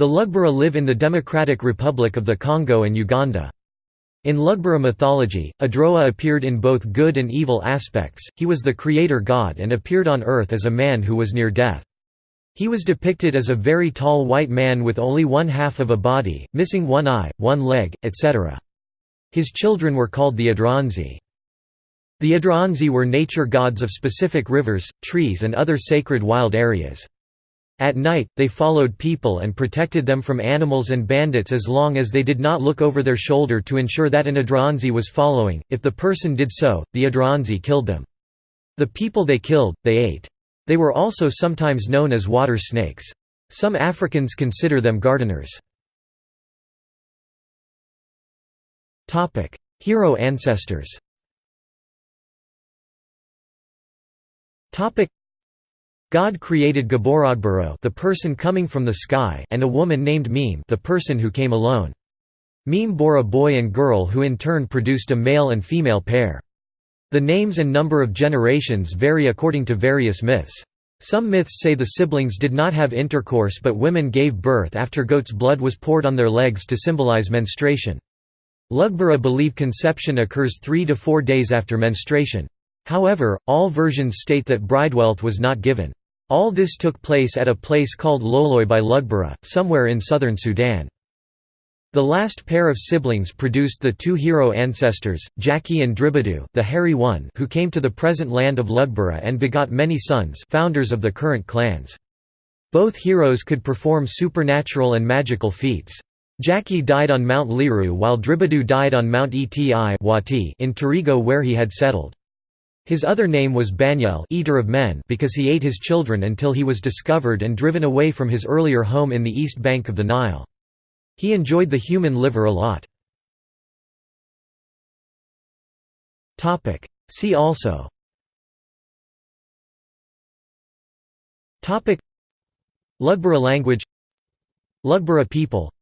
The Lugbara live in the Democratic Republic of the Congo and Uganda. In Lugbara mythology, Adroa appeared in both good and evil aspects, he was the creator god and appeared on earth as a man who was near death. He was depicted as a very tall white man with only one half of a body, missing one eye, one leg, etc. His children were called the Adroanzi. The Adroanzi were nature gods of specific rivers, trees and other sacred wild areas. At night, they followed people and protected them from animals and bandits as long as they did not look over their shoulder to ensure that an Adroanzi was following, if the person did so, the Adroanzi killed them. The people they killed, they ate. They were also sometimes known as water snakes. Some Africans consider them gardeners. Hero ancestors God created Gborogboro the person coming from the sky and a woman named Meme the person who came alone. Meme bore a boy and girl who in turn produced a male and female pair. The names and number of generations vary according to various myths. Some myths say the siblings did not have intercourse but women gave birth after goat's blood was poured on their legs to symbolize menstruation. Lugbara believe conception occurs three to four days after menstruation. However, all versions state that bridewealth was not given. All this took place at a place called Loloi by Lugbara, somewhere in southern Sudan. The last pair of siblings produced the two hero ancestors, Jaki and Dribidu the hairy one who came to the present land of Lugbara and begot many sons founders of the current clans. Both heroes could perform supernatural and magical feats. Jaki died on Mount Liru while Dribidu died on Mount Eti in Terego where he had settled. His other name was Banyale eater of men because he ate his children until he was discovered and driven away from his earlier home in the east bank of the Nile. He enjoyed the human liver a lot. See also. Lugbara language. Lugbara people.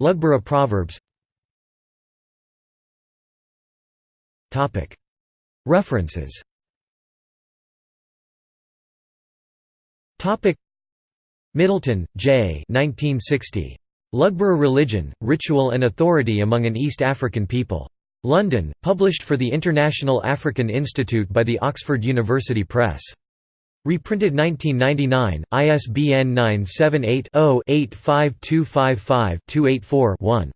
Lugbara proverbs References Middleton, J. 1960. Lugbara Religion, Ritual and Authority Among an East African People. London, published for the International African Institute by the Oxford University Press. Reprinted 1999, ISBN 978 0 85255 284 1.